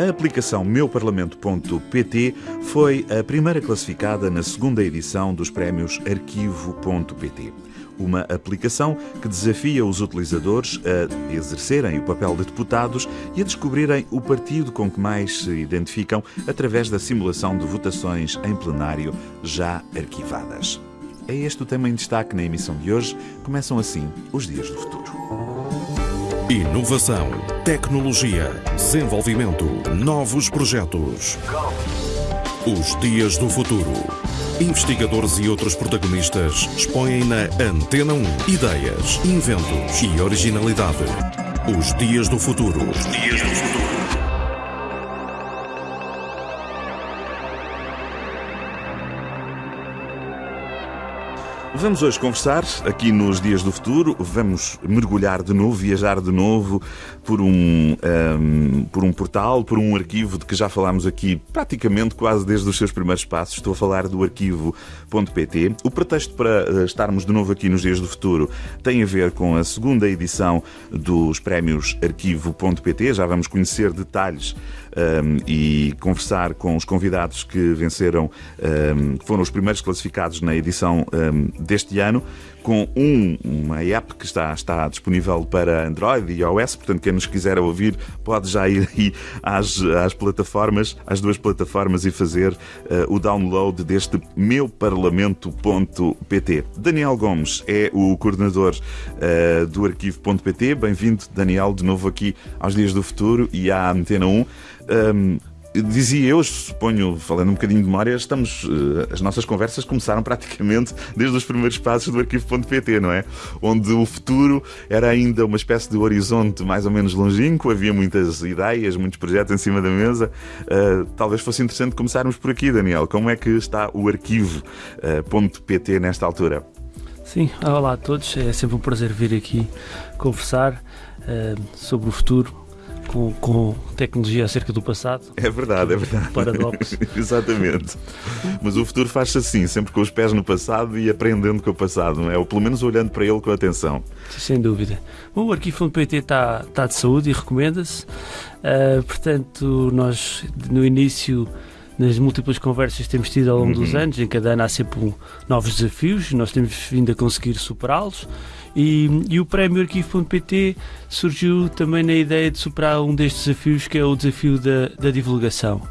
A aplicação meuparlamento.pt foi a primeira classificada na segunda edição dos prémios Arquivo.pt uma aplicação que desafia os utilizadores a exercerem o papel de deputados e a descobrirem o partido com que mais se identificam através da simulação de votações em plenário já arquivadas. É este o tema em destaque na emissão de hoje. Começam assim os Dias do Futuro. Inovação, tecnologia, desenvolvimento, novos projetos. Os Dias do Futuro. Investigadores e outros protagonistas expõem na Antena 1 ideias, inventos e originalidade. Os Dias do Futuro. Os Dias do Futuro. Vamos hoje conversar aqui nos Dias do Futuro. Vamos mergulhar de novo, viajar de novo por um, um, por um portal, por um arquivo de que já falámos aqui praticamente quase desde os seus primeiros passos. Estou a falar do arquivo.pt. O pretexto para eh, estarmos de novo aqui nos Dias do Futuro tem a ver com a segunda edição dos prémios arquivo.pt. Já vamos conhecer detalhes um, e conversar com os convidados que venceram, um, que foram os primeiros classificados na edição um, deste ano com um, uma app que está, está disponível para Android e iOS, portanto, quem nos quiser ouvir pode já ir aí às, às plataformas, às duas plataformas e fazer uh, o download deste meuparlamento.pt. Daniel Gomes é o coordenador uh, do arquivo.pt. Bem-vindo, Daniel, de novo aqui aos Dias do Futuro e à Antena 1. Um, dizia eu, suponho, falando um bocadinho de memória, estamos, eh, as nossas conversas começaram praticamente desde os primeiros passos do arquivo.pt, não é? Onde o futuro era ainda uma espécie de horizonte mais ou menos longínquo, havia muitas ideias, muitos projetos em cima da mesa. Uh, talvez fosse interessante começarmos por aqui, Daniel. Como é que está o arquivo.pt uh, nesta altura? Sim, olá a todos. É sempre um prazer vir aqui conversar sobre o futuro, com, com, tecnologia acerca do passado. É verdade, é verdade. Paradoxo. Exatamente. Mas o futuro faz-se assim, sempre com os pés no passado e aprendendo com o passado, não é? Ou pelo menos olhando para ele com atenção. Sem dúvida. Bom, o arquivo.pt está, está de saúde e recomenda-se. Uh, portanto, nós no início nas múltiplas conversas que temos tido ao longo uhum. dos anos, em cada ano há sempre um, novos desafios, nós temos vindo a conseguir superá-los. E, e, o prémio Arquivo.pt surgiu também na ideia de superar um destes desafios, que é o desafio da, da divulgação.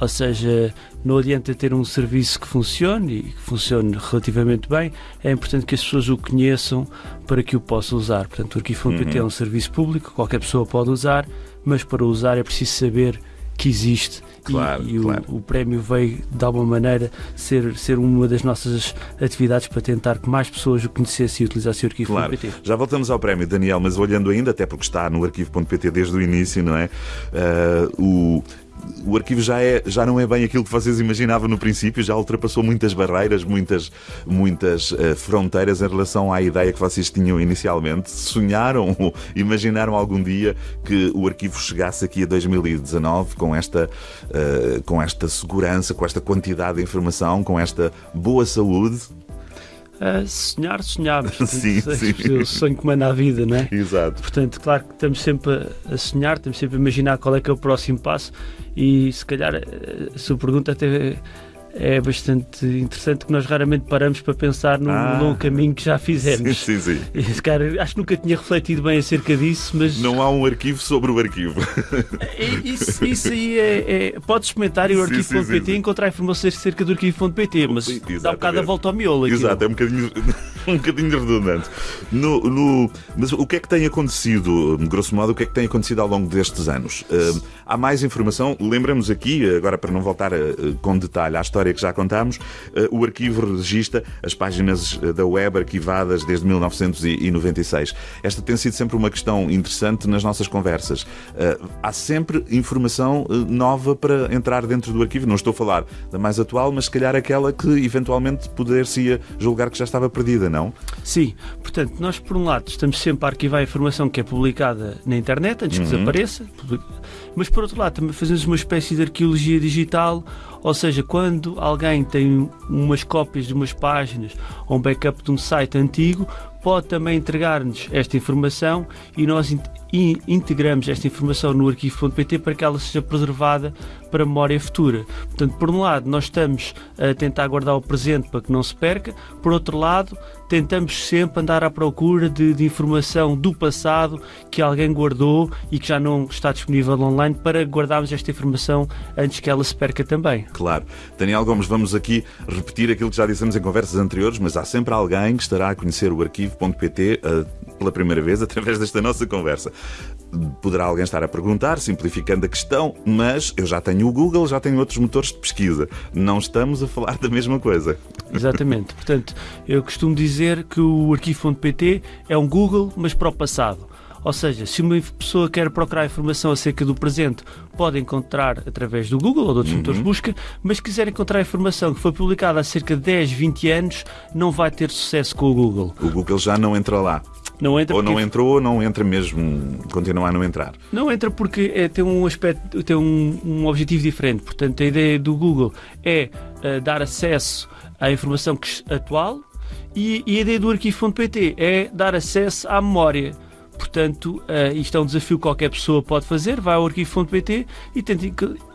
Ou seja, não adianta ter um serviço que funcione e que funcione relativamente bem, é importante que as pessoas o conheçam para que o possam usar. Portanto, o Arquivo.pt uhum. é um serviço público, qualquer pessoa pode usar, mas para usar é preciso saber que existe claro, e, e claro. O, o, prémio veio de alguma maneira ser, ser uma das nossas atividades para tentar que mais pessoas o conhecessem e utilizassem o arquivo.pt. Claro. Já voltamos ao prémio, Daniel, mas olhando ainda, até porque está no arquivo.pt desde o início, não é? Uh, o o arquivo já, é, já não é bem aquilo que vocês imaginavam no princípio, já ultrapassou muitas barreiras, muitas, muitas uh, fronteiras em relação à ideia que vocês tinham inicialmente. Sonharam imaginaram algum dia que o arquivo chegasse aqui a 2019 com esta, uh, com esta segurança, com esta quantidade de informação, com esta boa saúde? Uh, sonhar, sonhamos. sim, sim. O sonho que manda a vida, não é? Exato. Portanto, claro que estamos sempre a sonhar, estamos sempre a imaginar qual é que é o próximo passo e se calhar a sua pergunta até é bastante interessante que nós raramente paramos para pensar no ah, longo caminho que já fizemos. Sim, sim, sim. Cara, acho que nunca tinha refletido bem acerca disso, mas. Não há um arquivo sobre o arquivo. É, isso, isso aí é. é pode experimentar ir ao arquivo.pt e encontrar informações acerca do arquivo.pt, mas Exatamente. dá um bocado a volta ao miolo. Aquilo. Exato, é um bocadinho, um bocadinho redundante. No, no, mas o que é que tem acontecido, grosso modo, o que é que tem acontecido ao longo destes anos? Uh, há mais informação, lembramos aqui, agora para não voltar uh, com detalhe à história história que já contámos, eh, o arquivo registra as páginas eh, da web arquivadas desde 1996. Esta tem sido sempre uma questão interessante nas nossas conversas. Eh, há sempre informação nova para entrar dentro do arquivo. Não estou a falar da mais atual, mas se calhar aquela que eventualmente poder-se julgar que já estava perdida, não? Sim. Portanto, nós, por um lado, estamos sempre a arquivar a informação que é publicada na internet antes que uhum. desapareça, mas por outro lado, também fazemos uma espécie de arqueologia digital ou seja, quando alguém tem umas cópias de umas páginas ou um backup de um site antigo, pode também entregar-nos esta informação e nós integramos esta informação no arquivo.pt para que ela seja preservada para memória futura. Portanto, por um lado, nós estamos a tentar guardar o presente para que não se perca, por outro lado, tentamos sempre andar à procura de, de, informação do passado que alguém guardou e que já não está disponível online para guardarmos esta informação antes que ela se perca também. Claro. Daniel Gomes, vamos aqui repetir aquilo que já dissemos em conversas anteriores, mas há sempre alguém que estará a conhecer o arquivo.pt uh, pela primeira vez através desta nossa conversa. Poderá alguém estar a perguntar, simplificando a questão, mas eu já tenho o Google, já tenho outros motores de pesquisa. Não estamos a falar da mesma coisa. Exatamente. Portanto, eu costumo dizer que o arquivo.pt é um Google, mas para o passado. Ou seja, se uma pessoa quer procurar informação acerca do presente, pode encontrar através do Google ou de outros uhum. motores de busca, mas se quiser encontrar informação que foi publicada há cerca de 10, 20 anos, não vai ter sucesso com o Google. O Google já não entra lá. Não entra ou porque... não entrou ou não entra mesmo, continua a não entrar? Não entra porque é, tem um aspecto, tem um, um objetivo diferente. Portanto, a ideia do Google é uh, dar acesso à informação atual e, e a ideia do arquivo.pt é dar acesso à memória. Portanto, uh, isto é um desafio que qualquer pessoa pode fazer. Vai ao arquivo.pt e tenta,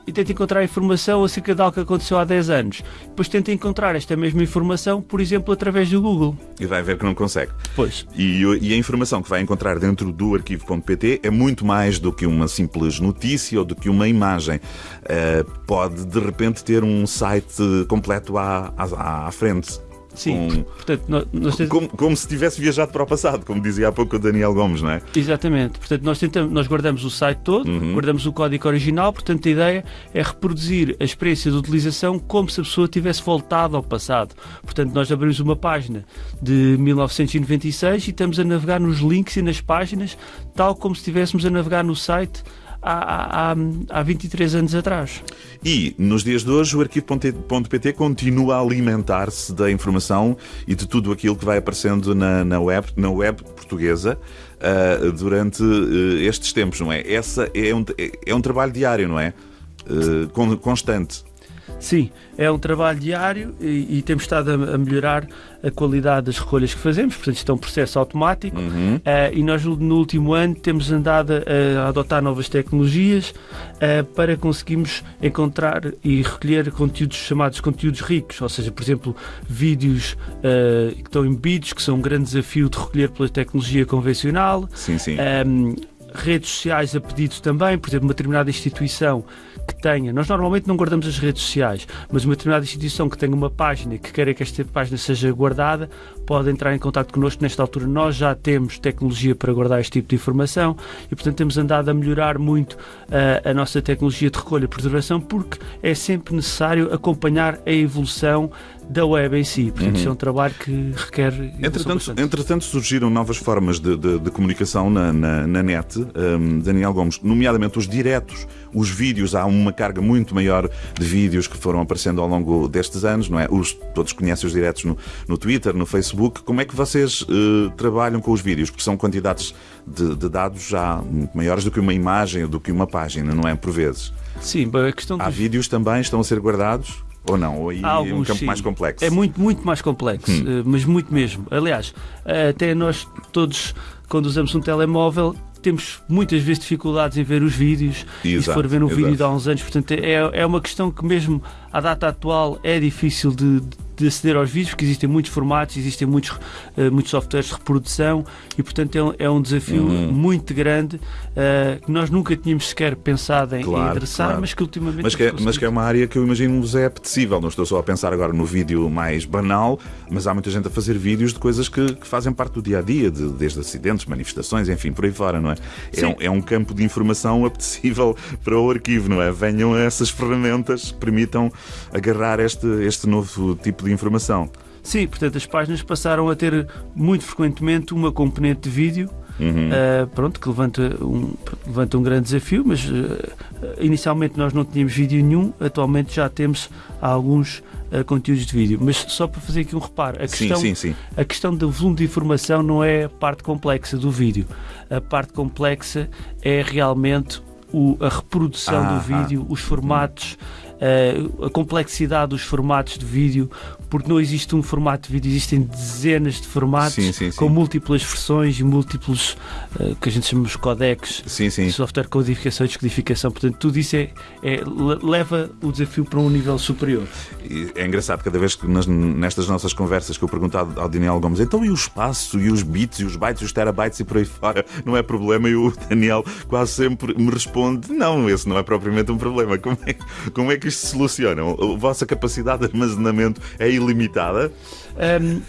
e tenta encontrar informação acerca de algo que aconteceu há 10 anos. Depois tenta encontrar esta mesma informação, por exemplo, através do Google. E vai ver que não consegue. Pois. E, e a informação que vai encontrar dentro do arquivo.pt é muito mais do que uma simples notícia ou do que uma imagem. Uh, pode, de repente, ter um site completo à, à, à frente. Sim, com, portanto, nós, como, como, se tivesse viajado para o passado, como dizia há pouco o Daniel Gomes, não é? Exatamente. Portanto, nós, tentamos, nós guardamos o site todo, uhum. guardamos o código original, portanto, a ideia é reproduzir a experiência de utilização como se a pessoa tivesse voltado ao passado. Portanto, nós abrimos uma página de 1996 e estamos a navegar nos links e nas páginas, tal como se estivéssemos a navegar no site há, há, há 23 anos atrás. E, nos dias de hoje, o arquivo.pt continua a alimentar-se da informação e de tudo aquilo que vai aparecendo na, na, web, na web portuguesa uh, durante uh, estes tempos, não é? Essa é um, é um trabalho diário, não é? Uh, constante. Sim, é um trabalho diário e, e temos estado a, a, melhorar a qualidade das recolhas que fazemos, portanto, isto é um processo automático uhum. uh, e nós no último ano temos andado a, a adotar novas tecnologias uh, para conseguirmos encontrar e recolher conteúdos chamados conteúdos ricos, ou seja, por exemplo, vídeos uh, que estão embebidos, que são um grande desafio de recolher pela tecnologia convencional. Sim, sim. Um, redes sociais a pedido também, por exemplo, uma determinada instituição que tenha, nós normalmente não guardamos as redes sociais, mas uma determinada instituição que tenha uma página que queira que esta página seja guardada, pode entrar em contato connosco. Nesta altura, nós já temos tecnologia para guardar este tipo de informação e, portanto, temos andado a melhorar muito uh, a nossa tecnologia de recolha e preservação, porque é sempre necessário acompanhar a evolução da web em si. Portanto, uhum. isso é um trabalho que requer. Entretanto, entretanto surgiram novas formas de, de, de comunicação na, na, na net, um, Daniel Gomes, nomeadamente os diretos, os vídeos. Há uma carga muito maior de vídeos que foram aparecendo ao longo destes anos, não é? Os, todos conhecem os diretos no, no Twitter, no Facebook. Como é que vocês uh, trabalham com os vídeos? Porque são quantidades de, de dados já maiores do que uma imagem do que uma página, não é? Por vezes. Sim, a questão Há vídeos também estão a ser guardados? Ou não? Ou aí Alguns, é um campo sim. mais complexo? É muito, muito mais complexo, hum. Eh, mas muito mesmo. Aliás, até nós todos, quando usamos um telemóvel, temos muitas vezes dificuldades em ver os vídeos exato, e se for ver um exato. vídeo de há uns anos, portanto é, é uma questão que mesmo à data atual é difícil de, de aceder aos vídeos, porque existem muitos formatos, existem muitos, uh, muitos softwares de reprodução e, portanto, é um, é um desafio uhum. muito grande uh, que nós nunca tínhamos sequer pensado em, claro, endereçar, claro. mas que ultimamente. Mas que, é, mas que é uma área que eu imagino-vos é apetecível. Não estou só a pensar agora no vídeo mais banal, mas há muita gente a fazer vídeos de coisas que, que fazem parte do dia a dia, de, desde acidentes, manifestações, enfim, por aí fora, não é? É um, é um, campo de informação apetecível para o arquivo, não é? Venham essas ferramentas, permitam agarrar este, este novo tipo de informação. Sim, portanto, as páginas passaram a ter muito frequentemente uma componente de vídeo. Uhum. Uh, pronto, que levanta um, levanta um grande desafio, mas uh, inicialmente nós não tínhamos vídeo nenhum, atualmente já temos alguns uh, conteúdos de vídeo. Mas só para fazer aqui um reparo, a questão, sim, sim, sim. A questão do volume de informação não é a parte complexa do vídeo. A parte complexa é realmente o, a reprodução ah, do vídeo, ah. os formatos uh, a complexidade dos formatos de vídeo, porque não existe um formato de vídeo, existem dezenas de formatos Sim, sim, sim. com múltiplas versões e múltiplos uh, que a gente chama de codecs, software codificação e descodificação. Portanto, tudo isso é, é- le- leva o desafio para um nível superior. É engraçado, cada vez que nas- nestas nossas conversas que eu pergunto ao, ao Daniel Gomes, então e o espaço, e os bits, e os bytes, e os terabytes e por aí fora, não é problema? E o Daniel quase sempre me responde: não, esse não é propriamente um problema. Como é, como é que isto se soluciona? A vossa capacidade de armazenamento é ilimitada? Ahm,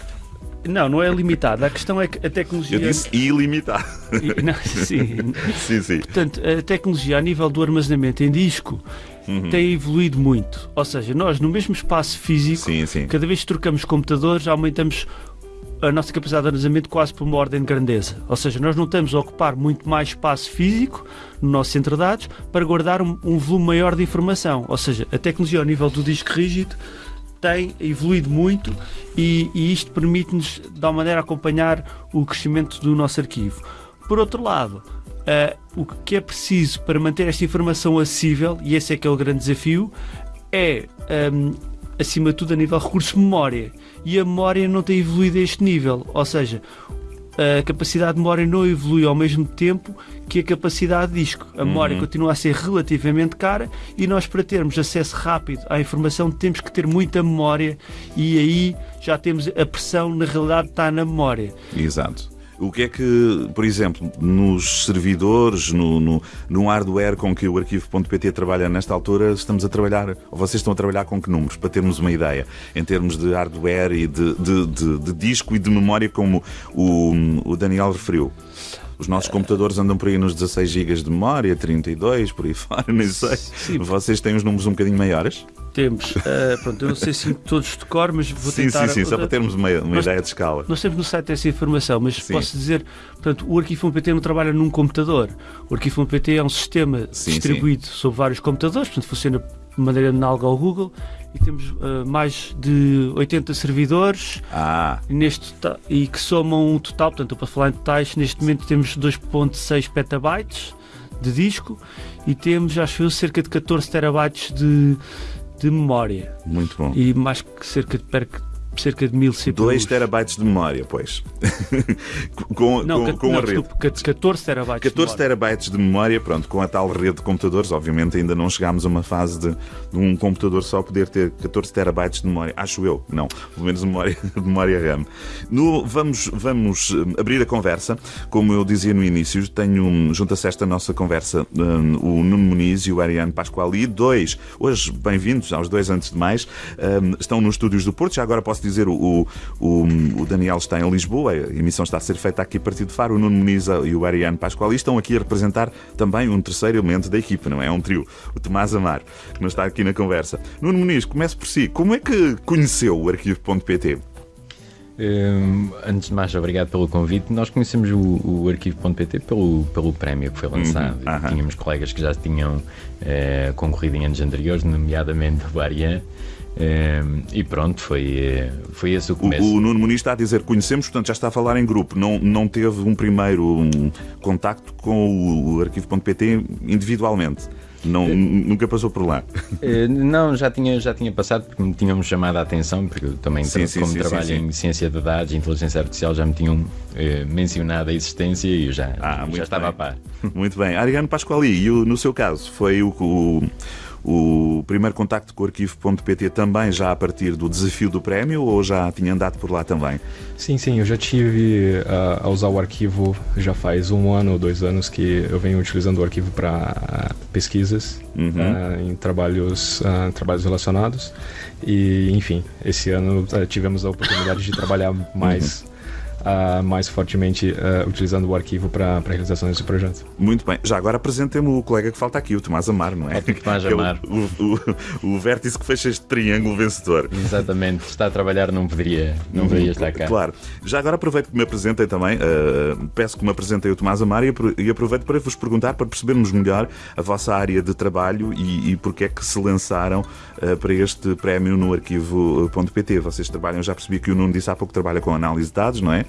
não, não é limitada. A questão é que a tecnologia. Eu disse ilimitado. E- não, sim. sim, sim. Portanto, a tecnologia a nível do armazenamento em disco Uhum. tem evoluído muito. Ou seja, nós no mesmo espaço físico, Sim, sim. cada vez que trocamos computadores, aumentamos a nossa capacidade de armazenamento quase por uma ordem de grandeza. Ou seja, nós não estamos a ocupar muito mais espaço físico no nosso centro de dados para guardar um, um volume maior de informação. Ou seja, a tecnologia ao nível do disco rígido tem evoluído muito e, e isto permite-nos, de alguma maneira, acompanhar o crescimento do nosso arquivo. Por outro lado, ah, o que é preciso para manter esta informação acessível, e esse é que é o grande desafio, é, ahm, acima de tudo, a nível de recursos de memória. E a memória não tem evoluído a este nível. Ou seja, a capacidade de memória não evolui ao mesmo tempo que a capacidade de disco. A memória continua a ser relativamente cara e nós, para termos acesso rápido à informação, temos que ter muita memória e aí já temos a pressão, na realidade, está na memória. Exato. O que é que, por exemplo, nos servidores, no, no, no hardware com que o arquivo.pt trabalha nesta altura, estamos a trabalhar, ou vocês estão a trabalhar com que números, para termos uma ideia, em termos de hardware e de, de, de- de disco e de memória, como o, o Daniel referiu? Os nossos computadores andam por aí nos 16 GB de memória, 32, por aí fora, nem sei. Sim. Vocês têm os números um bocadinho maiores? Temos, ah, pronto, eu não sei se todos de cor, mas vou sim, tentar. sim, sim, só para termos uma, uma Nós- ideia de escala. Nós temos no site essa informação, mas Sim. posso dizer, portanto, o arquivo.pt não trabalha num computador. O arquivo.pt é um sistema Sim, distribuído sobre vários computadores, portanto, funciona de maneira análoga ao Google e temos ah, mais de 80 servidores Ah, neste e que somam um total, portanto, para falar em totais, neste momento temos 2.6 petabytes de disco e temos, acho eu, cerca de 14 terabytes de, de memória muito bom. e mais que cerca de, cerca de 1000 CPUs. 2 terabytes de memória, pois. com Não, com, com não, a rede. desculpe, ca- 14 terabytes. 14 de memória. terabytes de memória, pronto, com a tal rede de computadores, obviamente ainda não chegámos a uma fase de, de um computador só poder ter 14 terabytes de memória, acho eu, não, pelo menos memória, memória RAM. No, vamos, vamos hum, abrir a conversa, como eu dizia no início, tenho, hum, junta-se esta nossa conversa hum, o Nuno Muniz e o Ariane Pasquali, dois, hoje bem-vindos aos dois antes de mais, hum, estão nos estúdios do Porto, já agora posso dizer, o, o, o Daniel está em Lisboa, a emissão está a ser feita aqui a partir de Faro, o Nuno Muniz e o Ariane Pasquali estão aqui a representar também um terceiro elemento da equipa, não é? Um trio, o Tomás Amar, que não está aqui na conversa. Nuno Muniz, comece por si, como é que conheceu o arquivo.pt? Hum, antes de mais, obrigado pelo convite. Nós conhecemos o, o arquivo.pt pelo, pelo prémio que foi lançado. Uhum, aham. Tínhamos colegas que já tinham eh, concorrido em anos anteriores, nomeadamente o Ariane. Hum, e pronto, foi, eh, foi esse o O, começo. o Nuno Muniz está a dizer conhecemos, portanto já está a falar em grupo. Não, não teve um primeiro um, contacto com o, o arquivo.pt individualmente. Não, nunca passou por lá. Eh, não, já tinha, já tinha passado porque me tinham chamado a atenção, porque eu também, Sim, sim, como sim, trabalho em ciência de dados e inteligência artificial, já me tinham eh, mencionado a existência e eu já, Ah, já estava bem. a par. Muito bem. Ariane Pasquali, e o- no seu caso, foi o, o, o primeiro contacto com o arquivo.pt também já a partir do desafio do prémio ou já tinha andado por lá também? Sim, sim, eu já tive ah, a usar o arquivo já faz um ano ou dois anos que eu venho utilizando o arquivo para pesquisas Uhum. ah, em trabalhos, ah, trabalhos relacionados. E, enfim, esse ano ah, tivemos a oportunidade de trabalhar mais, ah, mais fortemente ah, utilizando o arquivo para a realização desse projeto. Muito bem. Já agora apresentemos o colega que falta aqui, o Tomás Amar, não é? O Tomás Que é o- Amar. O, o, o vértice que fecha este triângulo vencedor. Exatamente, está a trabalhar, não poderia, não poderia estar cá. Claro. Já agora aproveito que me apresentem também, eh, peço que me apresentem o Tomás Amar e apro- e aproveito para vos perguntar, para percebermos melhor a vossa área de trabalho e, e porque é que se lançaram eh, para este prémio no arquivo.pt. Vocês trabalham, já percebi que o Nuno disse há pouco, trabalha com análise de dados, não é?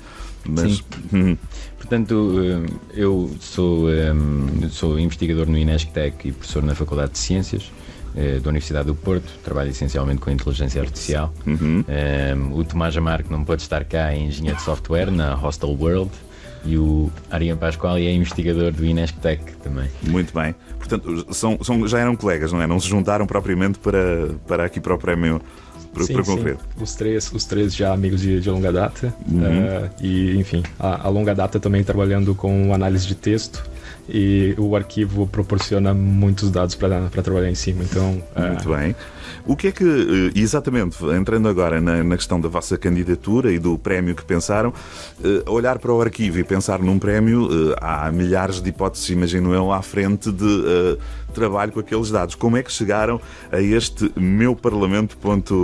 Mas, Sim. Hum, Portanto, eh, eu sou, eh, sou investigador no Inesctec e professor na Faculdade de Ciências. eh, da Universidade do Porto, trabalha essencialmente com inteligência artificial. Uhum. Um, o Tomás Amar, que não pode estar cá, é engenheiro de software na Hostel World. E o Arian Pascoal é investigador do Inesctec também. Muito bem. Portanto, são, são, já eram colegas, não é? Não se juntaram propriamente para, para aqui para o prémio para. Os três, os três já amigos de, de longa data. Uhum. Uh, e, enfim, a, a, longa data também trabalhando com análise de texto e o arquivo proporciona muitos dados para trabalhar em cima. Então, é. muito bem. O que é que, eh, exatamente, entrando agora na, na, questão da vossa candidatura e do prémio que pensaram, uh, olhar para o arquivo e pensar num prémio, uh, há milhares de hipóteses, imagino eu, à frente de trabalho com aqueles dados. Como é que chegaram a este meu parlamento.pt,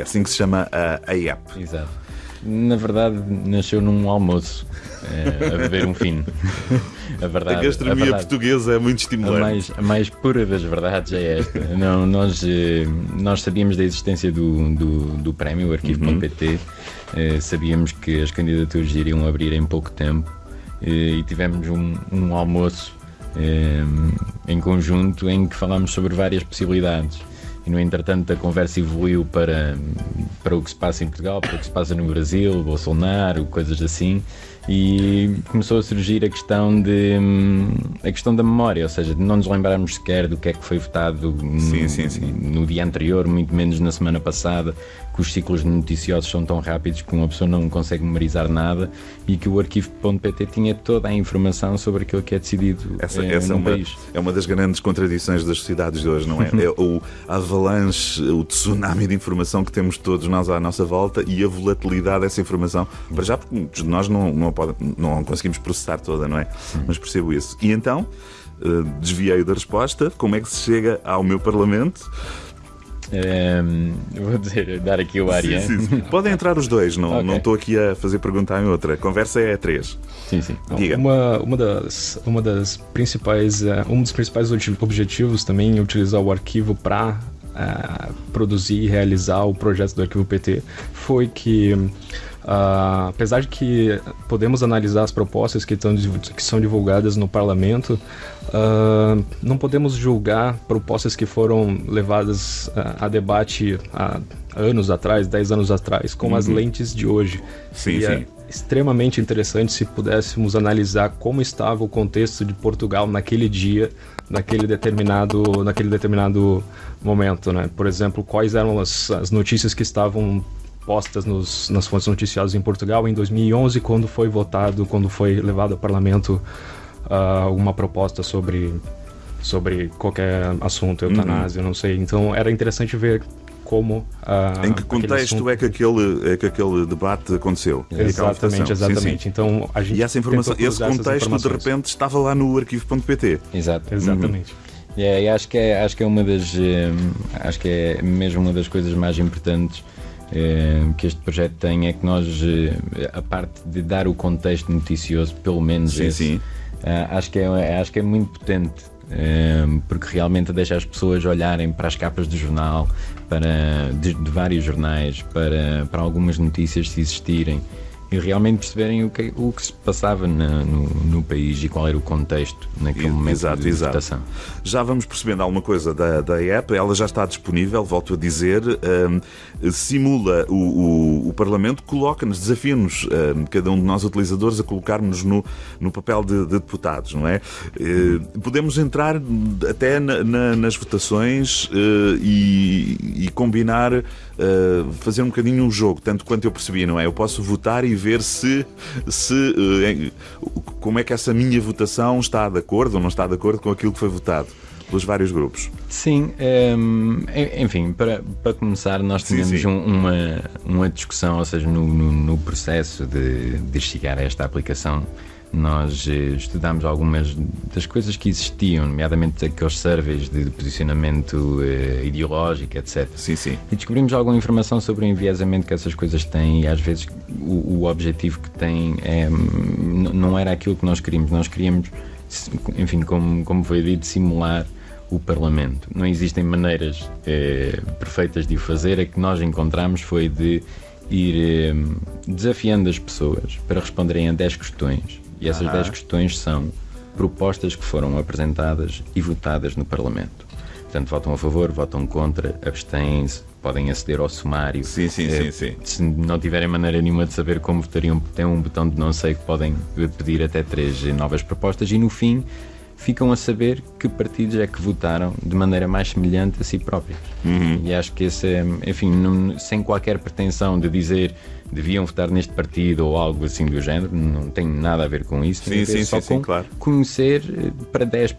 assim que se chama a, a app? Exato. Na verdade, nasceu num almoço é, a beber um fino. A, verdade, a gastronomia a verdade, portuguesa é muito estimulante. A mais, a mais pura das verdades é esta. Não, nós, eh, nós sabíamos da existência do, do, do prémio, o arquivo.pt, uhum. Eh, sabíamos que as candidaturas iriam abrir em pouco tempo e tivemos um, um almoço em conjunto em que falámos sobre várias possibilidades e no entretanto a conversa evoluiu para, para o que se passa em Portugal, para o que se passa no Brasil, Bolsonaro, coisas assim, e começou a surgir a questão de a questão da memória, ou seja, de não nos lembrarmos sequer do que é que foi votado no, sim, sim, sim. no dia anterior, muito menos na semana passada, que os ciclos noticiosos são tão rápidos que uma pessoa não consegue memorizar nada e que o arquivo.pt tinha toda a informação sobre aquilo que é decidido essa, eh, essa é, uma, país. é uma das grandes contradições das sociedades de hoje, não é? é o avalanche, o tsunami de informação que temos todos nós à nossa volta e a volatilidade dessa informação. Para já, porque muitos de nós não, não, pode, não conseguimos processar toda, não é? Mas percebo isso. E então, uh, desviei da resposta. Como é que se chega ao meu Parlamento? Um, ehm, vou dizer, dar aqui o Ariane. Sim, sim, sim. Podem entrar os dois, não, okay. não estou aqui a fazer pergunta em outra. A conversa é a três. Sim, sim. Diga. Uma, uma, das, uma das principais, uh, um dos principais objetivos também é utilizar o arquivo para uh, eh, produzir e realizar o projeto do arquivo PT foi que Uh, apesar de que podemos analisar as propostas que, estão, que são divulgadas no parlamento, uh, não podemos julgar propostas que foram levadas uh, a debate há anos atrás, 10 anos atrás, com uhum. as lentes de hoje. Sim, sim. É extremamente interessante se pudéssemos analisar como estava o contexto de Portugal naquele dia, naquele determinado, naquele determinado momento, né? Por exemplo, quais eram as, as notícias que estavam postas nos, nas fontes noticiosas em Portugal em 2011, quando foi votado, quando foi levado ao parlamento uh, uma proposta sobre, sobre qualquer assunto, eutanásia, uhum. não sei. Então era interessante ver como. Uh, em que contexto assunto... é, que aquele, é que aquele debate aconteceu? Exatamente, exatamente. Sim, sim. Então, a gente e essa informação, esse contexto de repente estava lá no arquivo.pt. Exato. Exatamente. Uhum. Yeah, e acho que é, acho que é uma das eh, acho que é mesmo uma das coisas mais importantes que este projeto tem é que nós, eh, a parte de dar o contexto noticioso, pelo menos sim, esse, sim. Eh, acho, que é, acho que é muito potente. Porque realmente deixa as pessoas olharem para as capas do jornal, para, de, de vários jornais, para, para algumas notícias se existirem, e realmente perceberem o que, o que se passava na, no, no, país e qual era o contexto naquele momento exato, de exato. votação. Já vamos percebendo alguma coisa da, da app, ela já está disponível, volto a dizer, um, simula o, o, o Parlamento, coloca-nos, desafia-nos, um, cada um de nós utilizadores, a colocarmos no, no papel de, de, deputados, não é? Uh, podemos entrar até na, na, nas votações uh, e, e, combinar, uh, fazer um bocadinho um jogo, tanto quanto eu percebi, não é? Eu posso votar e ver se, se eh, como é que essa minha votação está de acordo ou não está de acordo com aquilo que foi votado pelos vários grupos. Sim, um, ehm, enfim, para, para começar, nós sim, sim. uma, uma discussão, ou seja, no, no, no processo de, de chegar a esta aplicação nós eh, estudámos algumas das coisas que existiam, nomeadamente aqueles surveys de posicionamento eh, ideológico, etc. Sim, sim. E descobrimos alguma informação sobre o enviesamento que essas coisas têm e às vezes o, o objetivo que têm é, não era aquilo que nós queríamos. Nós queríamos, enfim, como, como foi dito, simular o Parlamento. Não existem maneiras eh, perfeitas de o fazer. A que nós encontramos foi de ir eh, desafiando as pessoas para responderem a 10 questões e essas 10 questões são propostas que foram apresentadas e votadas no Parlamento. portanto votam a favor, votam contra, abstêm-se, podem aceder ao sumário. Sim, sim, Eh, sim, sim. Se não tiverem maneira nenhuma de saber como votariam, tem um botão de não sei que podem pedir até três novas propostas e no fim ficam a saber que partidos é que votaram de maneira mais semelhante a si próprios. Uhum. E acho que esse é, enfim, não- sem qualquer pretensão de dizer deviam votar neste partido ou algo assim do género, não tem nada a ver com isso. Sim, sim, só sim, sim, com claro. conhecer eh, para 10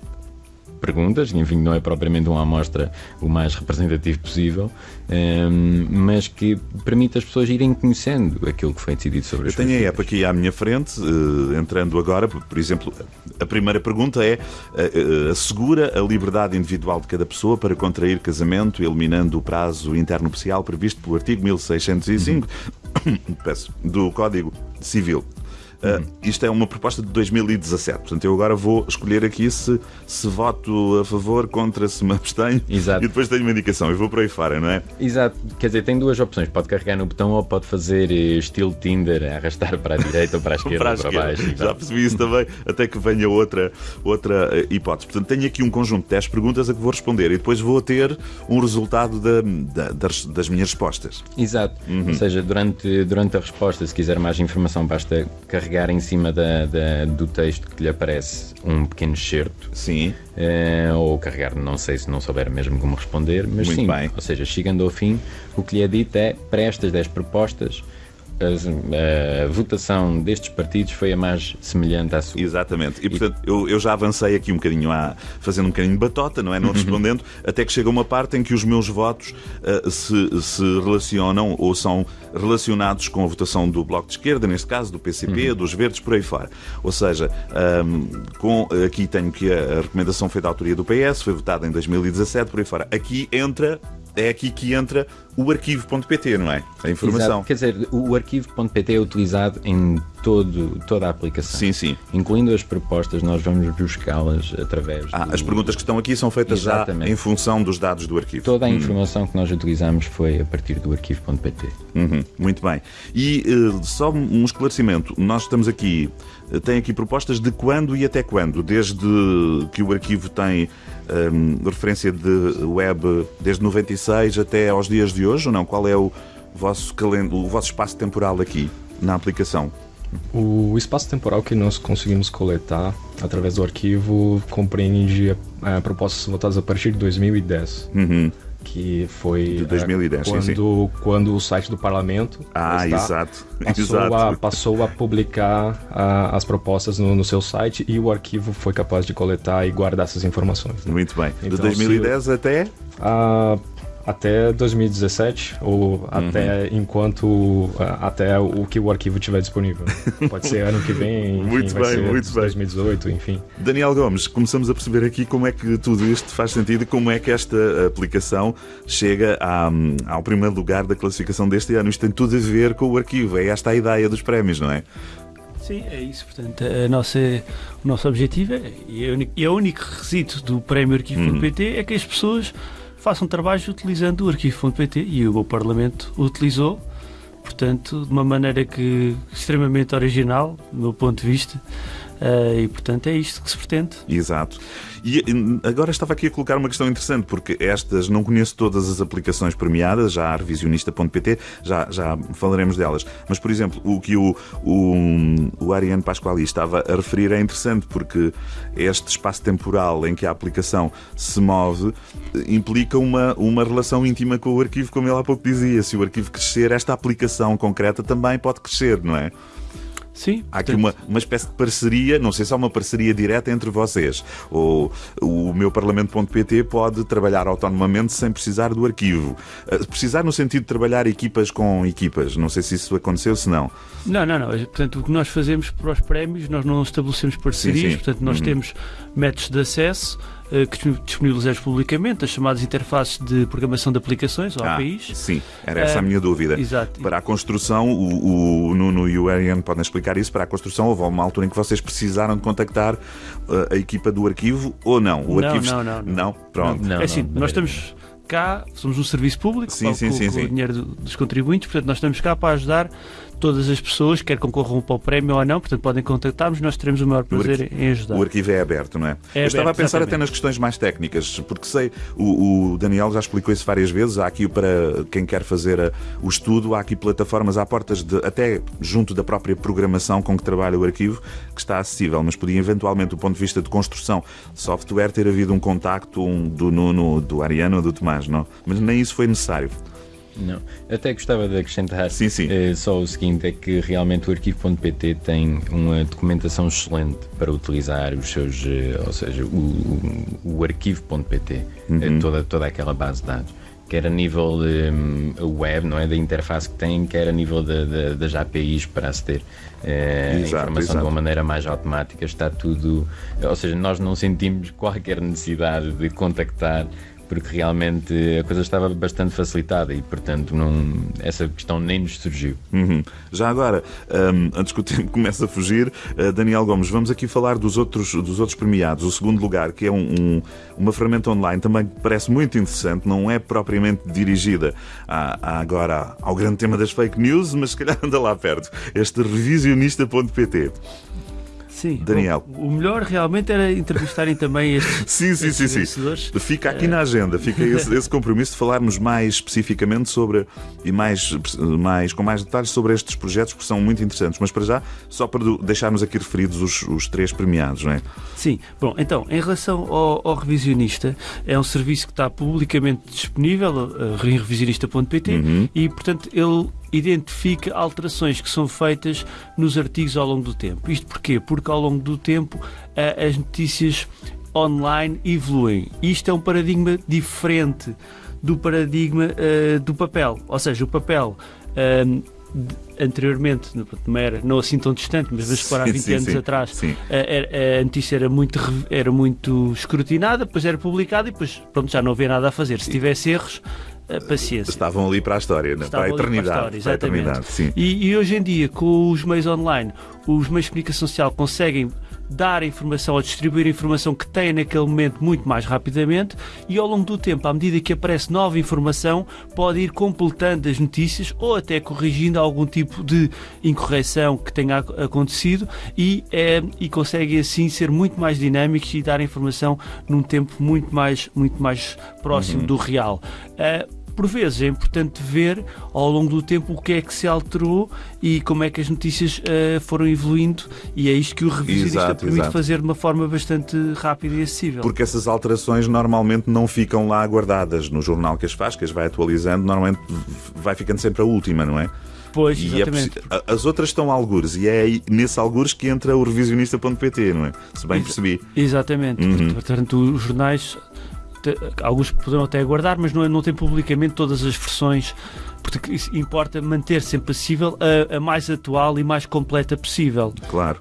perguntas, enfim, não é propriamente uma amostra o mais representativo possível, ehm, mas que permite as pessoas irem conhecendo aquilo que foi decidido sobre Eu as tenho a app aqui à minha frente, eh, entrando agora, por exemplo, a primeira pergunta é eh, assegura a liberdade individual de cada pessoa para contrair casamento, eliminando o prazo internupcial previsto pelo artigo 1605 peço, do Código Civil. Uh, isto é uma proposta de 2017, portanto eu agora vou escolher aqui se, se voto a favor, contra, se me abstenho Exato. e depois tenho uma indicação e vou por aí fora, não é? Exato, quer dizer, tem duas opções. Pode carregar no botão ou pode fazer eh, estilo Tinder, arrastar para a direita ou para a esquerda para a ou para esquerda. baixo. Já percebi isso também, até que venha outra, outra eh, hipótese. Portanto, tenho aqui um conjunto de 10 perguntas a que vou responder e depois vou ter um resultado da- da- das, das minhas respostas. Exato. Uhum. Ou seja, durante, durante a resposta, se quiser mais informação, basta carregar em cima da- da- do texto que lhe aparece um pequeno excerto. Sim, eh, ou carregar, não sei se não souber mesmo como responder, mas Muito sim, bem. ou seja, chegando ao fim, o que lhe é dito é para estas 10 propostas, as- a votação destes partidos foi a mais semelhante à sua. exatamente. E portanto, eu, eu já avancei aqui um bocadinho, à, fazendo um bocadinho de batota, não é? Não respondendo, até que chega uma parte em que os meus votos eh, se, se relacionam ou são relacionados com a votação do Bloco de Esquerda, neste caso, do PCP, dos Verdes, por aí fora. Ou seja, ahm, com, aqui tenho que a, a recomendação foi da autoria do PS, foi votada em 2017, por aí fora. Aqui entra. É aqui que entra o arquivo.pt, não é? A informação. Exato. Quer dizer, o arquivo.pt é utilizado em todo, toda a aplicação. Sim, sim. Incluindo as propostas, nós vamos buscá-las através. Ah, do- as perguntas que estão aqui são feitas já Exatamente. em função dos dados do arquivo. Toda a informação que nós utilizamos foi a partir do arquivo.pt. Uhum, muito bem. E eh, só um esclarecimento. Nós estamos aqui, tem aqui propostas de quando e até quando? Desde que o arquivo tem ehm, referência de web desde 96 até aos dias de hoje ou não? Qual é o vosso, o vosso espaço temporal aqui na aplicação? O espaço temporal que nós conseguimos coletar através do arquivo compreende eh, propostas votadas a partir de 2010, Uhum. Que foi De eh, 2010, sim, quando, quando o site do parlamento Ah, está, exato. passou, exato. A, passou a publicar ah, as propostas no, no seu site e o arquivo foi capaz de coletar e guardar essas informações. né? Muito bem. De Então, 2010 até. Ah, até 2017 ou Uhum. até enquanto ah, até o que o arquivo tiver disponível. Pode ser ano que vem, enfim, Muito vai bem, ser muito bem. 2018, enfim. Daniel Gomes, começamos a perceber aqui como é que tudo isto faz sentido e como é que esta aplicação chega à- ao primeiro lugar da classificação deste ano. Isto tem tudo a ver com o arquivo, é esta a ideia dos prémios, não é? Sim, é isso. Portanto, a nossa, o nosso objetivo é, e é o único, é o único requisito do prémio arquivo.pt é que as pessoas façam trabalhos utilizando o arquivo.pt e o Parlamento utilizou, portanto, de uma maneira que extremamente original, do meu ponto de vista, eh, e portanto é isto que se pretende. Exato. E agora estava aqui a colocar uma questão interessante, porque estas não conheço todas as aplicações premiadas, já há revisionista.pt, já, já falaremos delas. Mas, por exemplo, o que o, o, o Ariane Pasquali estava a referir é interessante, porque este espaço temporal em que a aplicação se move eh, implica uma, uma relação íntima com o arquivo, como ele há pouco dizia. Se o arquivo crescer, esta aplicação concreta também pode crescer, não é? Sim, Há aqui uma, uma espécie de parceria, não sei se há uma parceria direta entre vocês. Ou o meu Parlamento.pt pode trabalhar autonomamente sem precisar do arquivo. Eh, Precisar no sentido de trabalhar equipas com equipas. Não sei se isso aconteceu, se não. Não, não, não. Portanto, o que nós fazemos para os prémios, nós não estabelecemos parcerias, Sim, sim. portanto, nós Uhum. temos métodos de acesso que disponibilizamos publicamente, as chamadas interfaces de programação de aplicações, ou Ah, APIs. sim, era essa a Eh, minha dúvida. Exato. Para a construção, o, o Nuno e o Ariane podem explicar isso. Para a construção, houve uma altura em que vocês precisaram de contactar eh, a equipa do arquivo ou não? O Não, arquivo... não, não, não. Não? Pronto. Não, é assim, não, nós não. estamos cá, somos um serviço público, sim, sim, com, sim, com sim. o dinheiro dos contribuintes, portanto nós estamos cá para ajudar todas as pessoas, quer concorram para o prémio ou não, portanto podem contactar-nos, nós teremos o maior prazer em ajudar. O arquivo é aberto, não é? É Eu estava a pensar exatamente. até nas questões mais técnicas, porque sei, o, o Daniel já explicou isso várias vezes. Há aqui para quem quer fazer a- o estudo, há aqui plataformas à portas de, até junto da própria programação com que trabalha o arquivo, que está acessível, mas podia eventualmente, do ponto de vista de construção de software, ter havido um contacto um, do Nuno, do Ariano ou do Tomás, não? Mas nem isso foi necessário. Não. Até gostava de acrescentar Sim, sim. eh, só o seguinte: é que realmente o arquivo.pt tem uma documentação excelente para utilizar os seus, eh, ou seja, o, o, o arquivo.pt, eh, Uhum. toda, toda aquela base de dados. Quer a nível eh, web, não é? Da interface que tem, quer a nível da- da- das APIs para aceder eh, a Exato, informação exato. de uma maneira mais automática. Está tudo. Ou seja, nós não sentimos qualquer necessidade de contactar porque realmente a coisa estava bastante facilitada e, portanto, não, essa questão nem nos surgiu. Uhum. Já agora, hum, antes que o tempo comece a fugir, uh, Daniel Gomes, vamos aqui falar dos outros, dos outros premiados. O segundo lugar, que é um- um- uma ferramenta online, também parece muito interessante, não é propriamente dirigida a, a agora ao grande tema das fake news, mas se calhar anda lá perto. Este revisionista.pt. Sim. Daniel. Bom, o melhor realmente era entrevistarem também estes, Sim, sim, sim, estes sim. vencedores. Fica aqui na agenda, fica esse, esse compromisso de falarmos mais especificamente sobre e mais, mais com mais detalhes sobre estes projetos que são muito interessantes. Mas para já, só para deixarmos aqui referidos os, os três premiados, não é? Sim, bom, então, em relação ao, ao revisionista, é um serviço que está publicamente disponível em revisionista.pt Uhum. e, portanto, ele identifica alterações que são feitas nos artigos ao longo do tempo. Isto porquê? Porque ao longo do tempo as notícias online evoluem. Isto é um paradigma diferente do paradigma uh, do papel. Ou seja, o papel. de- anteriormente, não era não assim tão distante, mas vamos para há Sim, 20 sim, anos sim. atrás, Sim. a, a- a notícia era muito, era muito escrutinada, depois era publicada e depois pronto, já não havia nada a fazer. Se tivesse erros, eh, paciência. Estavam ali para a história, né? para a ali para a eternidade. história, para a exatamente. eternidade, sim. E, e hoje em dia, com os meios online, os meios de comunicação social conseguem dar a informação ou distribuir a informação que têm naquele momento muito mais rapidamente e ao longo do tempo, à medida que aparece nova informação, pode ir completando as notícias ou até corrigindo algum tipo de incorreção que tenha ac- acontecido e, eh, e conseguem assim ser muito mais dinâmicos e dar a informação num tempo muito mais, muito mais próximo do real. Eh, por vezes é importante ver ao longo do tempo o que é que se alterou e como é que as notícias eh, foram evoluindo e é isto que o revisionista Exato, permite exato. fazer de uma forma bastante rápida e acessível. Porque essas alterações normalmente não ficam lá guardadas no jornal que as faz, que as vai atualizando, normalmente vai ficando sempre a última, não é? Pois, é exatamente. a- as outras estão algures, e é aí, nesse algures que entra o revisionista.pt, não é? Se bem percebi. Exatamente. Uhum. Portanto, os jornais, alguns poderão até aguardar, mas não, é- não tem publicamente todas as versões. Porque importa manter sempre acessível a, a mais atual e mais completa possível. Claro.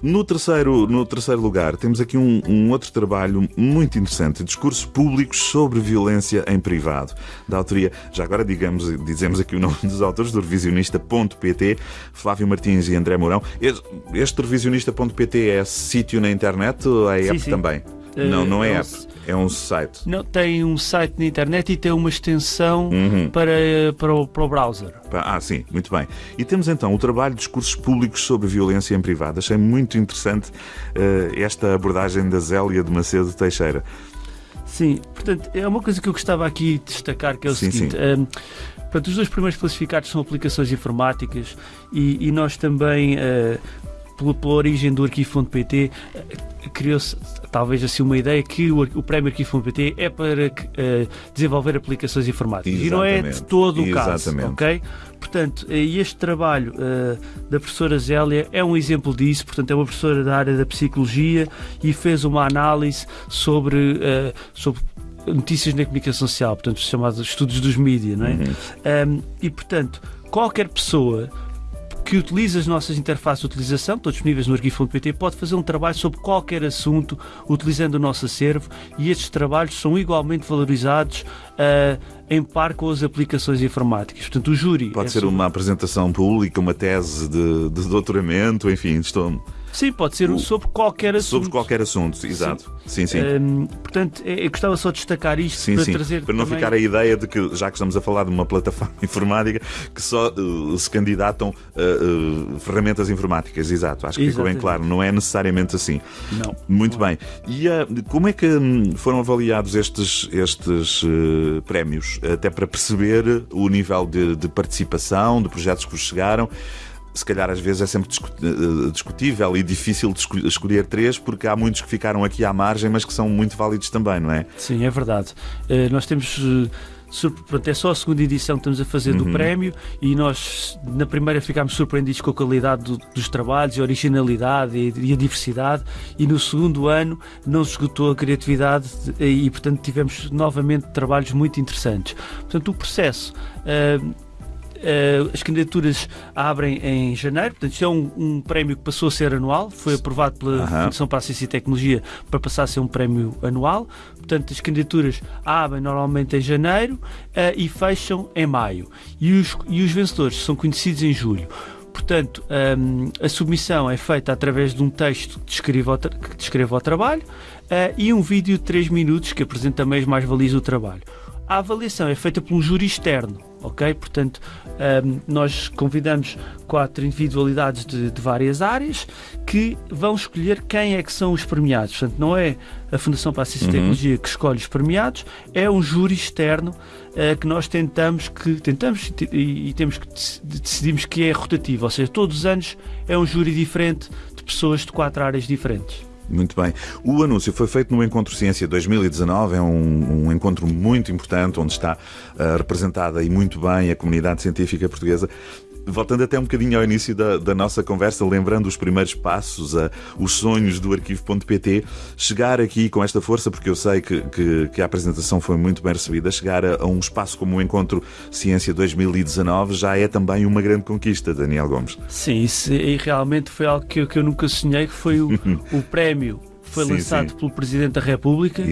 No terceiro, no terceiro lugar, temos aqui um, um outro trabalho muito interessante: discursos públicos sobre violência em privado. Da autoria, já agora digamos, dizemos aqui o nome dos autores, do revisionista.pt, Flávio Martins e André Mourão. Este, este revisionista.pt é sítio na internet ou é Sim, app sim. também? Eh, não, não é é um app, é um site. Não, tem um site na internet e tem uma extensão Uhum. para, para, o, para o browser. Ah, sim, muito bem. E temos então o trabalho de discursos públicos sobre violência em privado. Achei muito interessante eh, esta abordagem da Zélia de Macedo Teixeira. Sim, portanto, é uma coisa que eu gostava aqui de destacar, que é o Sim, seguinte. hum, portanto, os dois primeiros classificados são aplicações informáticas e, e nós também, eh, pela, pela origem do arquivo.pt, eh, criou-se talvez assim uma ideia que o, o prémio arquivo.pt é para eh, desenvolver aplicações informáticas. E não é de Exatamente. todo o caso, Exatamente. ok? Portanto, eh, este trabalho eh, da professora Zélia é um exemplo disso. Portanto, é uma professora da área da psicologia e fez uma análise sobre, eh, sobre notícias na comunicação social, portanto, os chamados estudos dos mídias, não é? Uhum. Um, e, portanto, qualquer pessoa que utiliza as nossas interfaces de utilização, estão disponíveis no arquivo.pt, pode fazer um trabalho sobre qualquer assunto utilizando o nosso acervo e estes trabalhos são igualmente valorizados ah, em par com as aplicações informáticas. Portanto, o júri. Pode é ser sobre- uma apresentação pública, uma tese de, de doutoramento, enfim, estou. Sim, pode ser O- sobre qualquer assunto. Sobre qualquer assunto, exato. Sim, sim. Hum, portanto, eu eu gostava só de destacar isto Sim, para sim. trazer Para não também- ficar a ideia de que, já que estamos a falar de uma plataforma informática, que só uh, se candidatam uh, uh, ferramentas informáticas. Exato, acho que ficou bem claro. Não é necessariamente assim. Não. Muito bem. E uh, como é que hum, foram avaliados estes, estes prémios? Até para perceber o nível de, de participação, de projetos que vos chegaram. Se calhar às vezes é sempre discu- eh, discutível e difícil de esco- escolher três, porque há muitos que ficaram aqui à margem, mas que são muito válidos também, não é? Sim, é verdade. Eh, nós temos. eh, Portanto, é só a segunda edição que estamos a fazer do Uhum. prémio e nós na primeira ficámos surpreendidos com a qualidade do- dos trabalhos, a originalidade e, e a diversidade e no segundo ano não se esgotou a criatividade de- e portanto tivemos novamente trabalhos muito interessantes. Portanto, o processo eh, eh, as candidaturas abrem em janeiro, portanto, isto é um, um prémio que passou a ser anual, foi aprovado pela. Fundação para a Ciência e Tecnologia para passar a ser um prémio anual. Portanto, as candidaturas abrem normalmente em janeiro eh, e fecham em maio. E os, e os vencedores são conhecidos em julho. Portanto, hum, a submissão é feita através de um texto que descreve o, tra- que descreve o trabalho eh, e um vídeo de 3 minutos que apresenta também as mais-valias do trabalho. A avaliação é feita por um júri externo, ok? Portanto, hum, nós convidamos quatro individualidades de, de várias áreas que vão escolher quem é que são os premiados. Portanto, não é a Fundação para a Ciência e Uhum. Tecnologia que escolhe os premiados, é um júri externo eh, que nós tentamos que tentamos e, e- temos que dec- decidimos que é rotativo, ou seja, todos os anos é um júri diferente de pessoas de quatro áreas diferentes. Muito bem. O anúncio foi feito no Encontro Ciência 2019, é um, um encontro muito importante, onde está ah, representada e muito bem a comunidade científica portuguesa. Voltando até um bocadinho ao início da, da nossa conversa, lembrando os primeiros passos, a, os sonhos do arquivo.pt, chegar aqui com esta força, porque eu sei que, que, que a apresentação foi muito bem recebida, chegar a, a um espaço como o Encontro Ciência 2019 já é também uma grande conquista, Daniel Gomes. Sim, isso e realmente foi algo que eu, que eu nunca sonhei, que foi o, o prémio foi Sim, lançado sim. pelo Presidente da República.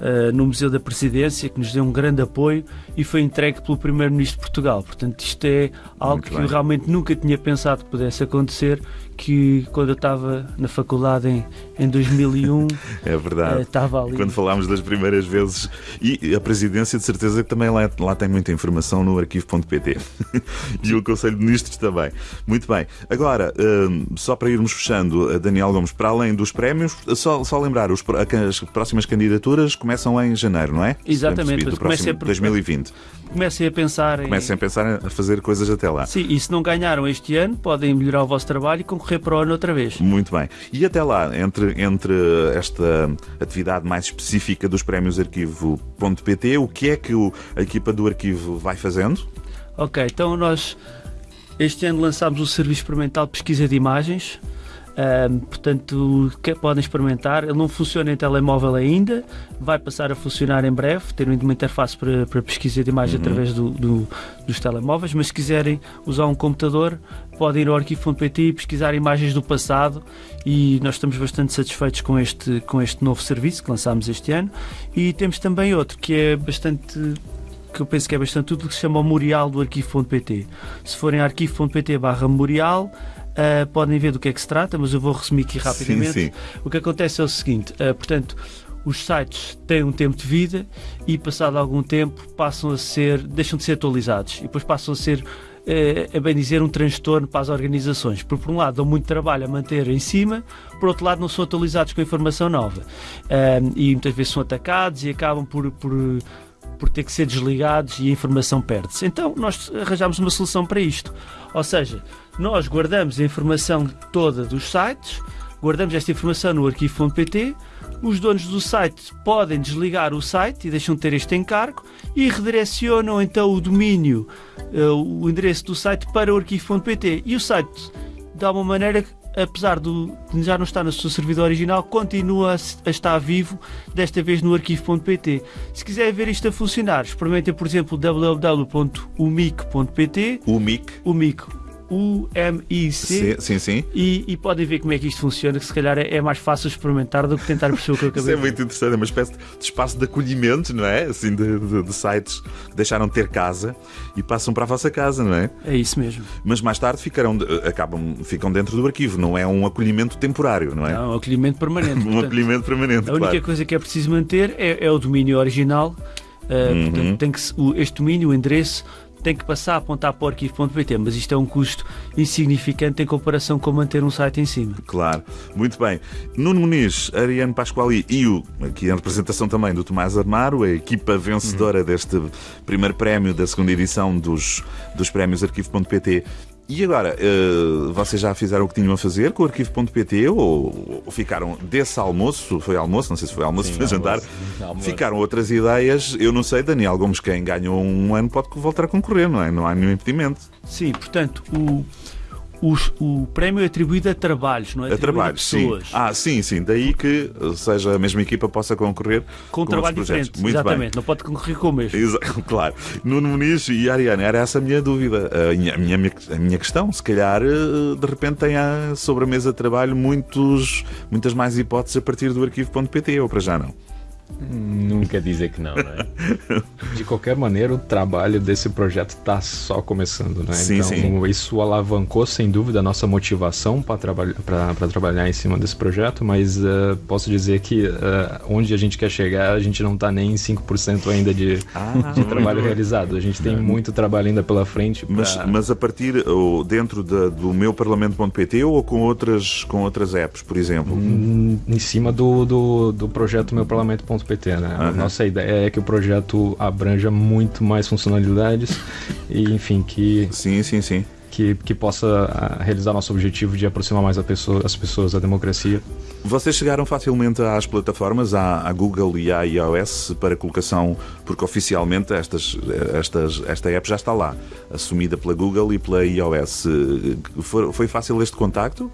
Uh, no Museu da Presidência, que nos deu um grande apoio e foi entregue pelo Primeiro-Ministro de Portugal. Portanto, isto é algo Muito que bem. eu realmente nunca tinha pensado que pudesse acontecer, que quando eu estava na faculdade em, em 2001, É verdade. estava ali. Quando falámos das primeiras vezes, e a presidência de certeza que também lá, lá tem muita informação no arquivo.pt e o Conselho de Ministros também. Muito bem. Agora, hum, só para irmos fechando, a Daniel Gomes, para além dos prémios, só, só lembrar, os, as próximas candidaturas começam em janeiro, não é? Exatamente, percebi, Do mas comecem a- 2020. Comecem a pensar em... Comecem a pensar a fazer coisas até lá. Sim, e se não ganharam este ano, podem melhorar o vosso trabalho e concorrer para o ano outra vez. Muito bem. E até lá, entre, entre esta atividade mais específica dos prémios arquivo.pt, o que é que o- a equipa do arquivo vai fazendo? Ok, então nós este ano lançámos o Serviço Experimental de Pesquisa de Imagens. Ahm, portanto, que podem experimentar. Ele não funciona em telemóvel ainda, vai passar a funcionar em breve, ter uma interface para, para pesquisa de imagem através do- do- dos telemóveis. Mas se quiserem usar um computador, podem ir ao arquivo.pt e pesquisar imagens do passado. E nós estamos bastante satisfeitos com este, com este novo serviço que lançámos este ano. E temos também outro que é bastante que eu penso que é bastante útil, que se chama o Memorial do Arquivo.pt. Se forem a arquivo.pt barra memorial, ah, podem ver do que é que se trata, mas eu vou resumir aqui rapidamente. Sim, sim. O que acontece é o seguinte, ah, portanto, os sites têm um tempo de vida e passado algum tempo passam a ser, deixam de ser atualizados e depois passam a ser eh, a bem dizer, um transtorno para as organizações. Porque, por um lado, dão muito trabalho a manter em cima, por outro lado, não são atualizados com informação nova. Ah, e muitas vezes são atacados e acabam por, por, por ter que ser desligados e a informação perde-se. Então, nós arranjamos uma solução para isto. Ou seja, nós guardamos a informação toda dos sites, guardamos esta informação no arquivo.pt, os donos do site podem desligar o site e deixam de ter este encargo e redirecionam então o domínio, eh, o endereço do site para o arquivo.pt. E o site, de alguma maneira, apesar do, de já não estar no seu servidor original, continua a, estar vivo, desta vez no arquivo.pt. Se quiser ver isto a funcionar, experimentem, por exemplo, www.umic.pt, O MIC, umic, U-M-I-C. Sim, sim. E, e podem ver como é que isto funciona, que se calhar é, é mais fácil experimentar do que tentar perceber o que eu acabei Isso é muito interessante, é uma espécie de espaço de acolhimento, não é? Assim, de, de- de sites que deixaram de ter casa e passam para a vossa casa, não é? É isso mesmo. Mas mais tarde ficarão, acabam, ficam dentro do arquivo, não é um acolhimento temporário, não é? É um acolhimento permanente. Um portanto, acolhimento permanente, A única claro. coisa que é preciso manter é, é o domínio original. Uh, Uhum. portanto, tem que, o- este domínio, o endereço, tem que passar a apontar para o arquivo.pt, mas isto é um custo insignificante em comparação com manter um site em cima. Claro, muito bem. Nuno Muniz, Ariane Pasquali e o, aqui em representação também do Tomás Armaro, a equipa vencedora deste primeiro prémio da segunda edição dos, dos prémios Arquivo.pt. E agora, eh, vocês já fizeram o que tinham a fazer com o Arquivo.pt ou, ou ficaram desse almoço? Foi almoço? Não sei se foi almoço, Sim, foi jantar. almoço. Ficaram outras ideias. Eu não sei, Daniel Gomes, quem ganhou um ano pode voltar a concorrer, não é? Não há nenhum impedimento. Sim, portanto, o, os- o prémio é atribuído a trabalhos, não é A atribuído trabalho, sim. Ah, sim, sim. Daí que seja a mesma equipa possa concorrer com um outros trabalho diferente. Muito Exatamente, não pode concorrer com o mesmo. bem. Exa- claro. Nuno Muniz e Ariana, era essa a minha dúvida. A minha, a minha, a minha questão. Se calhar, eh, de repente, tem sobre a mesa de trabalho muitos, muitas mais hipóteses a partir do arquivo.pt, ou para já não. Nunca dizer que não, não é? De qualquer maneira, o trabalho desse projeto está só começando, né? Sim, então, sim. isso alavancou, sem dúvida, a nossa motivação para trabalhar, pra trabalhar em cima desse projeto, mas eh, posso dizer que eh, onde a gente quer chegar, a gente não está nem em 5% ainda de, Ah, de trabalho realizado. A gente tem muito trabalho ainda pela frente. pra- Mas, mas a partir, ou dentro da- do meu parlamento.pt ou com outras, com outras apps, por exemplo? Hum, em cima do, do, do projeto meuparlamento.pt, né? A Aham. nossa ideia é que o projeto abranja muito mais funcionalidades e, enfim, que, Sim, sim, sim. que, que possa ah, realizar nosso objetivo de aproximar mais a pessoa, as pessoas da democracia. Vocês chegaram facilmente às plataformas, à, à Google e à iOS, para colocação, porque oficialmente estas, estas, esta app já está lá, assumida pela Google e pela iOS. Foi, foi fácil este contacto?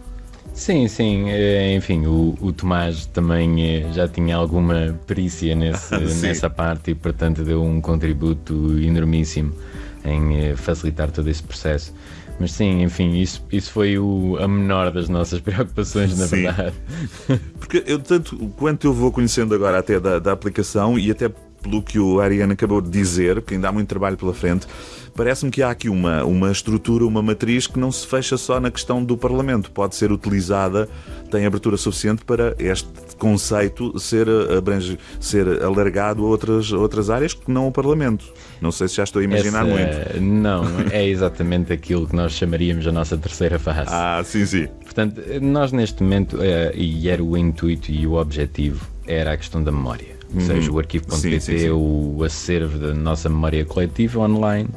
Sim, sim. eh, Enfim, o, o Tomás também eh, já tinha alguma perícia nesse, nessa parte e, portanto, deu um contributo enormíssimo em eh, facilitar todo esse processo. Mas sim, enfim, isso, isso foi o, a menor das nossas preocupações, na Sim. verdade. Porque eu, tanto quanto eu vou conhecendo agora até da, da aplicação e até pelo que o Ariane acabou de dizer, que ainda há muito trabalho pela frente, parece-me que há aqui uma, uma estrutura, uma matriz que não se fecha só na questão do Parlamento. Pode ser utilizada, tem abertura suficiente para este conceito ser, abrange, ser alargado a outras, outras áreas que não o Parlamento. Não sei se já estou a imaginar Essa- muito. Não, é exatamente aquilo que nós chamaríamos a nossa terceira fase. Ah, sim, sim. Portanto, nós neste momento, eh, e era o intuito e o objetivo, era a questão da memória. Ou seja, o arquivo.pt é o acervo da nossa memória coletiva online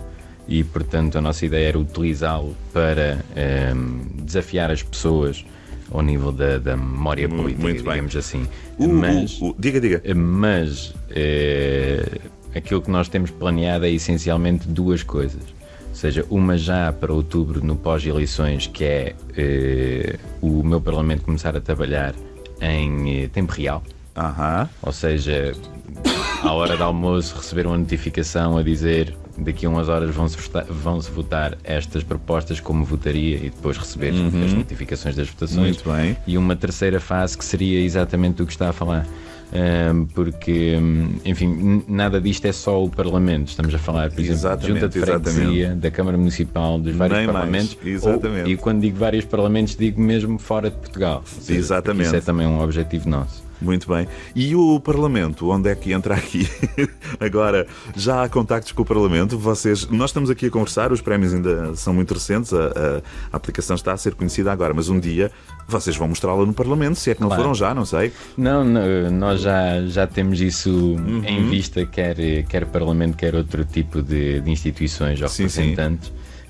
e, portanto, a nossa ideia era utilizá-lo para ehm, desafiar as pessoas ao nível da, da memória Mu- política, muito bem. digamos assim. O- Mas, o- o- diga, diga. mas eh, aquilo que nós temos planeado é essencialmente duas coisas. Ou seja, uma já para outubro, no pós-eleições, que é eh, o meu Parlamento começar a trabalhar em eh, tempo real. Aham. Ou seja, à hora do almoço receber uma notificação a dizer daqui a umas horas vão-se votar, vão-se votar estas propostas como votaria e depois receber as notificações das votações. Muito bem. E uma terceira fase que seria exatamente o que está a falar. Porque, hum, enfim, nada disto é só o Parlamento. Estamos a falar, por exemplo, de Junta de Exatamente, Freguesia, da Câmara Municipal, dos vários Nem mais, Parlamentos. exatamente. Ou- e quando digo vários Parlamentos, digo mesmo fora de Portugal. Seja, Exatamente. Isso é também um objetivo nosso. Muito bem. E o Parlamento, onde é que entra aqui? Agora, já há contactos com o Parlamento? Vocês, nós estamos aqui a conversar, os prémios ainda são muito recentes, a, a- aplicação está a ser conhecida agora, mas um dia vocês vão mostrá-la no Parlamento, se é que não Claro. foram já, não sei. Não, não, nós já, já temos isso Uhum. em vista, quer, quer Parlamento, quer outro tipo de, de instituições ou Sim, sim.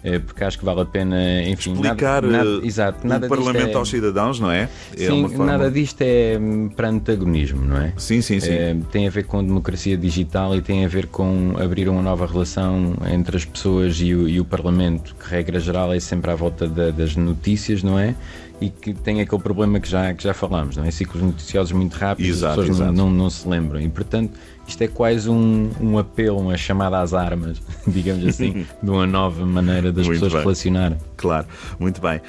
Eh, porque acho que vale a pena, enfim, Explicar nada, nada, eh, exato, o nada Parlamento é, aos cidadãos, não é? É Sim, forma- nada disto é hum, para antagonismo, não é? Sim, sim, sim. Eh, tem a ver com democracia digital e tem a ver com abrir uma nova relação entre as pessoas e o, e o Parlamento, que regra geral é sempre à volta da- das notícias, não é? E que tem aquele problema que já, que já falámos, não é? Ciclos noticiosos muito rápidos, Exato, as pessoas não- exato. Não, não se lembram. E, portanto, isto é quase um, um apelo, uma chamada às armas, digamos assim, de uma nova maneira das Muito pessoas bem. relacionarem. Claro, muito bem.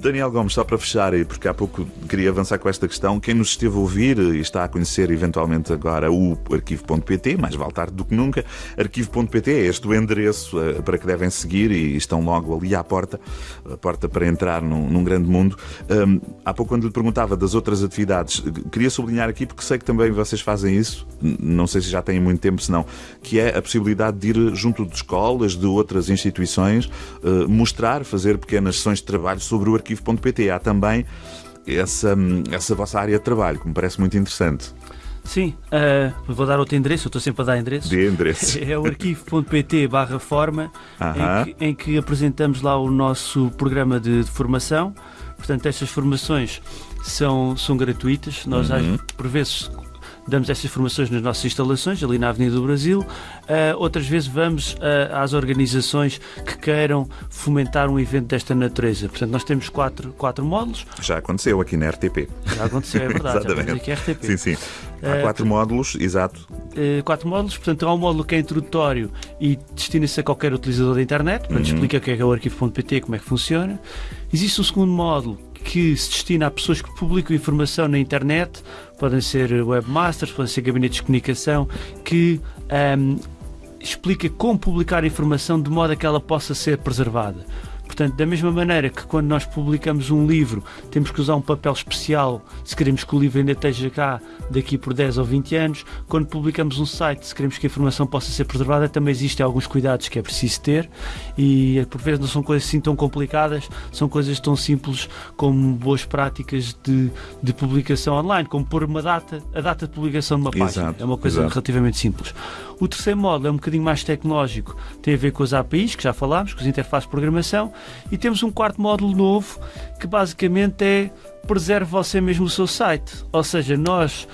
Daniel Gomes, só para fechar, porque há pouco queria avançar com esta questão, quem nos esteve a ouvir e está a conhecer eventualmente agora o arquivo.pt, mais vale tarde do que nunca, arquivo.pt é este o endereço eh, para que devem seguir e estão logo ali à porta, a porta para entrar num, num grande mundo. Hum, há pouco, quando lhe perguntava das outras atividades, queria sublinhar aqui, porque sei que também vocês fazem isso, não sei se já têm muito tempo, senão, que é a possibilidade de ir junto de escolas, de outras instituições, eh, mostrar, fazer pequenas sessões de trabalho sobre o arquivo.pt. Há também essa, essa vossa área de trabalho, que me parece muito interessante. Sim, ah, vou dar outro endereço, eu estou sempre a dar endereços. De endereços. É o arquivo.pt barra forma, Aham. em que, em que apresentamos lá o nosso programa de, de formação. Portanto, estas formações são, são gratuitas. Nós, Uhum. por vezes, damos estas formações nas nossas instalações, ali na Avenida do Brasil. Ah, outras vezes vamos ah, às organizações que queiram fomentar um evento desta natureza. Portanto, nós temos quatro, quatro módulos. Já aconteceu aqui na RTP. Já aconteceu, é verdade. Exatamente. aqui a RTP. Sim, sim. Há Eh, quatro módulos, exato. eh, quatro módulos, portanto há um módulo que é introdutório e destina-se a qualquer utilizador da internet, portanto Uhum. explica o que é, que é o arquivo.pt, como é que funciona. Existe um segundo módulo que se destina a pessoas que publicam informação na internet, podem ser webmasters, podem ser gabinetes de comunicação, que ahm, explica como publicar informação de modo a que ela possa ser preservada. Portanto, da mesma maneira que quando nós publicamos um livro, temos que usar um papel especial se queremos que o livro ainda esteja cá daqui por 10 ou 20 anos, quando publicamos um site, se queremos que a informação possa ser preservada, também existem alguns cuidados que é preciso ter e por vezes não são coisas assim tão complicadas, são coisas tão simples como boas práticas de, de publicação online, como pôr uma data, a data de publicação de uma página. Exato, é uma coisa exato. relativamente simples. O terceiro módulo é um bocadinho mais tecnológico, tem a ver com as APIs, que já falámos, com as interfaces de programação, e temos um quarto módulo novo que basicamente é preserve você mesmo o seu site. Ou seja, nós,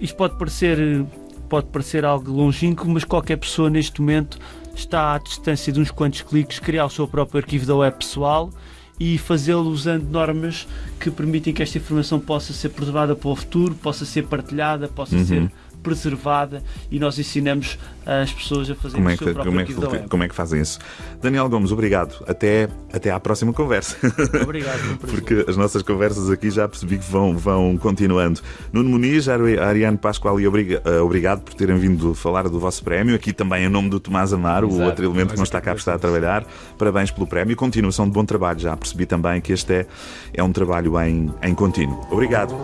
isto pode parecer, pode parecer algo longínquo, mas qualquer pessoa neste momento está à distância de uns quantos cliques criar o seu próprio arquivo da web pessoal e fazê-lo usando normas que permitem que esta informação possa ser preservada para o futuro, possa ser partilhada, possa Uhum. ser preservada e nós ensinamos as pessoas a fazer Como o é, seu que, próprio como, é que, como é que fazem isso? Daniel Gomes, obrigado. Até, até à próxima conversa. Obrigado, um. Porque as nossas conversas aqui já percebi que vão, vão continuando. Nuno Muniz, Ari- Ariane Pascoal e obriga- eh, obrigado por terem vindo falar do vosso prémio. Aqui também em nome do Tomás Amaro, o Exato. outro elemento que não Nós está cá por estar a trabalhar. Parabéns pelo prémio. Continuação de bom trabalho. Já percebi também que este é, é um trabalho em, em contínuo. Obrigado.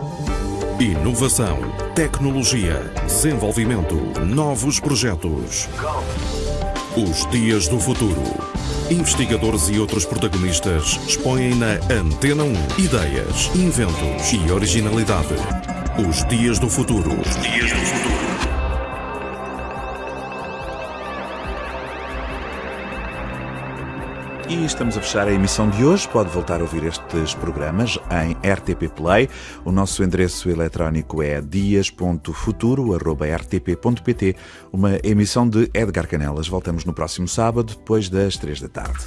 Inovação, tecnologia, desenvolvimento, novos projetos. Os Dias do Futuro. Investigadores e outros protagonistas expõem na Antena 1 ideias, inventos e originalidade. Os Dias do Futuro. Os Dias do Futuro. E estamos a fechar a emissão de hoje. Pode voltar a ouvir estes programas em RTP Play. O nosso endereço eletrónico é dias.futuro.rtp.pt. Uma emissão de Edgar Canelas. Voltamos no próximo sábado, depois das três da tarde.